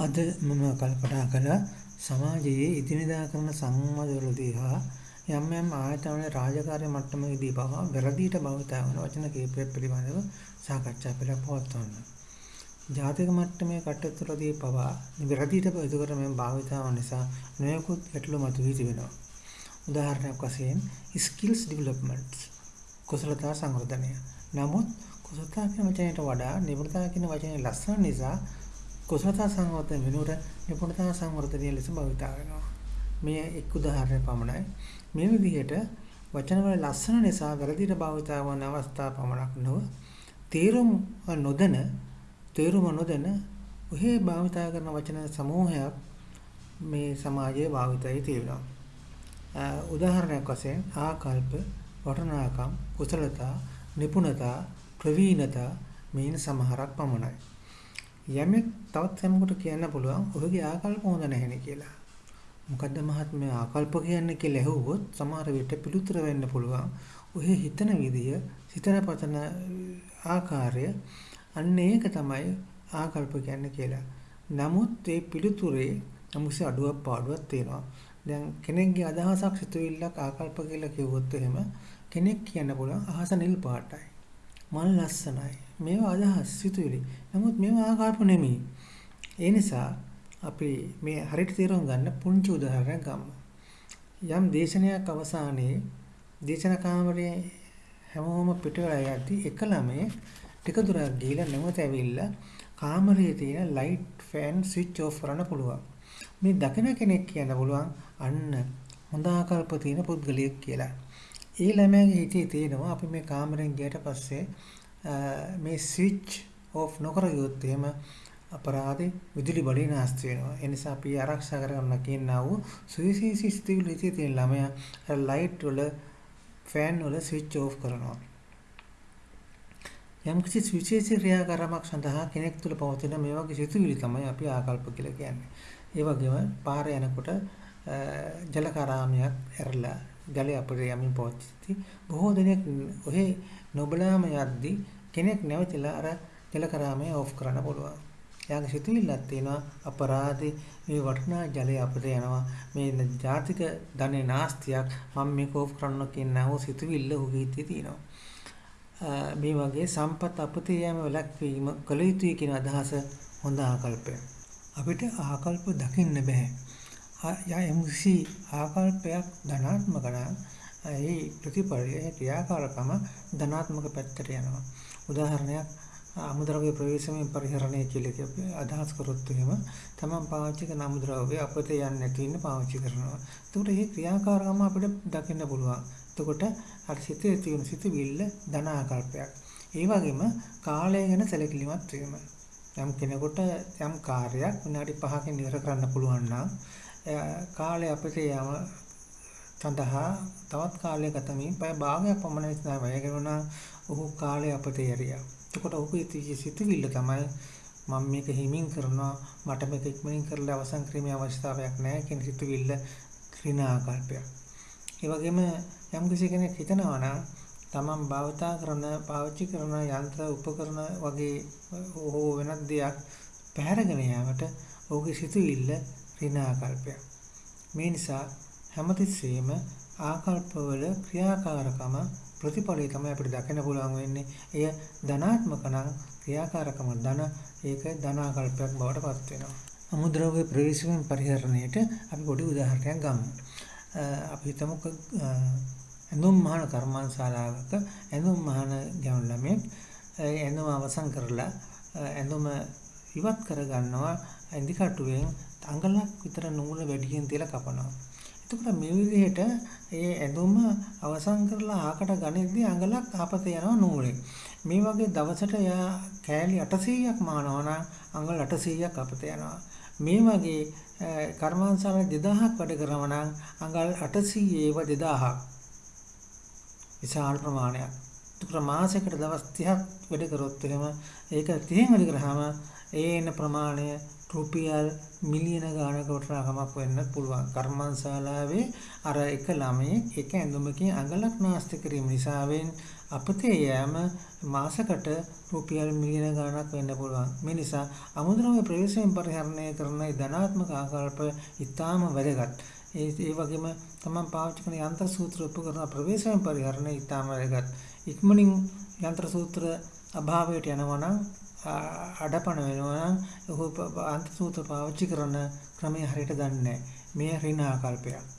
අද මම කල්පනා කළා සමාජයේ ඉදිනදා කරන සංවාදවලදී හා යම් යම් ආයතන රාජකාරී මට්ටමේදී පවා වැරදියට භාවිතා වන වචන කීපයක් පිළිබඳව සාකච්ඡා පෙළක් පවත්වන්න. ජාතික මට්ටමේ කටයුතුවලදී පවා වැරදියට ප්‍රතිකරමෙන් භාවිතා වන නිසා නොයෙකුත් ගැටලු මතුවී තිබෙනවා. උදාහරණයක් වශයෙන් skills development කුසලතා සංවර්ධනය. නමුත් කුසලතා කියන වචනයට වඩා නිපුණතා කියන වචනේ ලස්සන නිසා කුසලතා සංවර්ධන වෙනුවට නිපුණතා සංවර්ධනය ලෙස භාවිත වෙනවා. මේ එක් උදාහරණයක් පමණයි. මේ විදිහට වචනවල ලස්සන නිසා වැරදිට භාවිත වන අවස්ථා පමණක් නොව තේරුම් නොදැන තේරුම නොදැන ඔහේ භාවිත කරන වචන සමූහයක් මේ සමාජයේ භාවිතයේ තියෙනවා. උදාහරණයක් වශයෙන් ආකල්ප, වටනාකම්, කුසලතා, නිපුණතා, ප්‍රවීණතා මේන සමහරක් පමණයි. යමෙක් තවත් යමකට කියන්න පුළුවන් ඔහුගේ ආකල්ප හොඳ නැහෙනේ කියලා. මොකද්ද මහත්මයා ආකල්ප කියන්නේ කියලා ඇහුවොත් සමහර විට පිළිතුර වෙන්න පුළුවන්. ඔහේ හිතන විදිය, සිතන පතන ආකාරය අන්න ඒක තමයි ආකල්ප කියන්නේ කියලා. නමුත් ඒ පිළිතුරේ අමුසෙ අඩුවක් පාඩුවක් තියෙනවා. දැන් කෙනෙක්ගේ අදහසක් සිතුවිල්ලක් ආකල්ප කියලා කිව්වොත් එහෙම කෙනෙක් කියන්න පුළුවන් අහස නිල් පාටයි. මල් ලස්සනයි. මේවා අදහස් සිතුවිලි. නමුත් මේවා ආකාරප නෙමෙයි. ඒ නිසා අපි මේ හරියට තේරුම් ගන්න පුංචි උදාහරණයක් ගමු. යම් දේශනයක් අවසානයේ දේශන කාමරයේ හැමෝම පිට වෙලා යද්දී එක ළමයේ ටික දුරක් ගිහිලා නැවත ඇවිල්ලා කාමරයේ තියෙන ලයිට් ෆෑන් ස්විච් ඔෆ් කරන්න පුළුවන්. මේ දකින කෙනෙක් කියන්න පුළුවන් අන්න හොඳ ආකල්ප තියෙන පුද්ගලයෙක් කියලා. ඒ ළමයාගේ හිතේ තියෙනවා අපි මේ කාමරෙන් ගියට පස්සේ මේ ස්විච් ඔෆ් නොකර ගියොත් එහෙම අපරාධේ විදුලි බඩේ නාස්ති වෙනවා. ඒ නිසා අපි ආරක්ෂා කරගන්න කියනවා වූ සුවිශේෂී ස්ථිතිවිලි තියෙන ළමයා අර ලයිට් වල ෆෑන් වල ස්විච් ඔෆ් කරනවා. යම්කිසි විශේෂ ක්‍රියාකාරමක් සඳහා කෙනෙක් තුළ පවතින මේ වගේ සිතුවිලි තමයි අපි ආකල්ප කියලා කියන්නේ. ඒ වගේම පාරේ යනකොට ජලකාරාමයක් ඇරලා ජලය අපිට යමින් පවතිති. බොහෝ දෙනෙක් ඔහේ නොබලාම යද්දී කෙනෙක් නැවතිලා අර ජලකරාමය ඕෆ් කරන්න පුළුවන්. එයාගේ සිතුවිල්ලක් තියෙනවා අපරාධේ මේ වටිනා ජලය අපිට යනවා මේ ජාතික ධනේ නාස්තියක් මම මේක ඕෆ් කරන්න කියනව සිතුවිල්ල ඔහුගේ හිතේ තියෙනවා. මේ වගේ සම්පත් අපතේ යෑම වැළැක්වීම කළ යුතුයි කියන අදහස හොඳ ආකල්පයක්. අපිට ආකල්ප දකින්න බෑ. යම්කිසි ආකල්පයක් ධනාත්මක නම් ඒ ප්‍රතිපලය ක්‍රියාකාරකම ධනාත්මක පැත්තට යනවා. උදාහරණයක් අමුද්‍රව්‍ය ප්‍රවේශමෙන් පරිහරණය කියලා අපි අදහස් කරොත් එහෙම තමන් පාවිච්චි කරන අමුද්‍රව්‍ය අපිට යන්නේ නැති ඉන්න පාවිච්චි කරනවා. එතකොට මේ ක්‍රියාකාරකම අපිට දකින්න පුළුවන්. එතකොට අර සිතේ තියෙන සිතවිල්ල ධන ආකල්පයක්. ඒ වගේම කාලය ගැන සැලකිලිමත් වීම. යම් කෙනෙකුට යම් කාර්යයක් විනාඩි 5කින් ඉවර කරන්න පුළුවන් නම් කාලය අපිට යම සඳහා තවත් කාලයක ගතමින් පැය භාගයක් පමණ විතර වැය කරනවා ඔහු කාලය අපිට යරියා. එතකොට ඔහුගේ සිතුවිල්ල තමයි මම මේක හිමින් කරනවා මට මේක ඉක්මනින් කරලා අවසන් කිරීමේ අවශ්‍යතාවයක් නැහැ කියන සිතුවිල්ල ක්‍රිනා ආකල්පයක්. ඒ වගේම යම් කෙනෙක් හිතනවා නම් තමන් භාවිතා කරන පාවිච්චි කරන යන්ත්‍ර උපකරණ වගේ හෝ වෙනත් දෙයක් පැහැරගෙන යාමට ඔහුගේ සිතුවිල්ල ඍණාකල්පයක්. මේ නිසා හැමතිස්සෙම ආකල්පවල ක්‍රියාකාරකම ප්‍රතිඵලය තමයි අපිට දකින්න පුළුවන් වෙන්නේ. එය ධනාත්මක නම් ක්‍රියාකාරකම ධන ඒක ධනාකල්පයක් බවට පත් වෙනවා. අමුද්‍රව්‍ය ප්‍රවේශයෙන් පරිහරණයට අපි පොඩි උදාහරණයක් ගමු. අපි හිතමු ඇඳුම් මහන කර්මාන්තශාලාවක ඇඳුම් මහන ගැවුම් ළමෙක් ඇඳුම අවසන් කරලා ඇඳුම ඉවත් කර ගන්නවා ඇඳි කටුවෙන් අඟලක් විතර නූල වැඩියෙන් තියලා කපනවා. එතකොට මේ විදිහට ඒ ඇඳුම අවසන් කරලා ආකට ගනිද්දී අඟලක් ආපත යනවා නූලෙන්. මේ වගේ දවසට යා කෑලි 800ක් මානවා නම් අඟල් 800ක් අපත යනවා. මේ වගේ කර්මාන්තශාලා 2000ක් වැඩ කරනවා නම් අඟල් 800 ඒව 2000ක්. විශාල ප්‍රමාණයක්. ඒකට මාසයකට දවස් 30ක් වැඩ කරොත් එහෙම ඒක 30න් වැඩ කරාම ඒ එන ප්‍රමාණය රුපියල් මිලියන ගානක වටිනාකමක් වෙන්නත් පුළුවන්. කර්මන්තශාලාවේ අර එක ළමයෙක් එක ඇඳුමකින් අඟලක් නාස්ති කිරීම නිසාවෙන් අපතේ යෑම මාසකට රුපියල් මිලියන ගාණක් වෙන්න පුළුවන්. මේ නිසා අමුද්‍රව්‍ය ප්‍රවේශයෙන් පරිහරණය කරන ධනාත්මක ආකල්ප ඉතාම වැදගත්. ඒ ඒ වගේම තමන් පාවිච්චි කරන යන්ත්‍ර සූත්‍ර උපකරණ ප්‍රවේශයෙන් පරිහරණය ඉතාම වැදගත්. ඉක්මනින් යන්ත්‍ර සූත්‍ර අභාවයට යනවා නම් අඩපණ වෙනවා නම් ඔහු යන්ත්‍ර සූත්‍ර පාවිච්චි කරන ක්‍රමය හරියට දන්නේ නැහැ. මේ ඍණ ආකල්පයක්.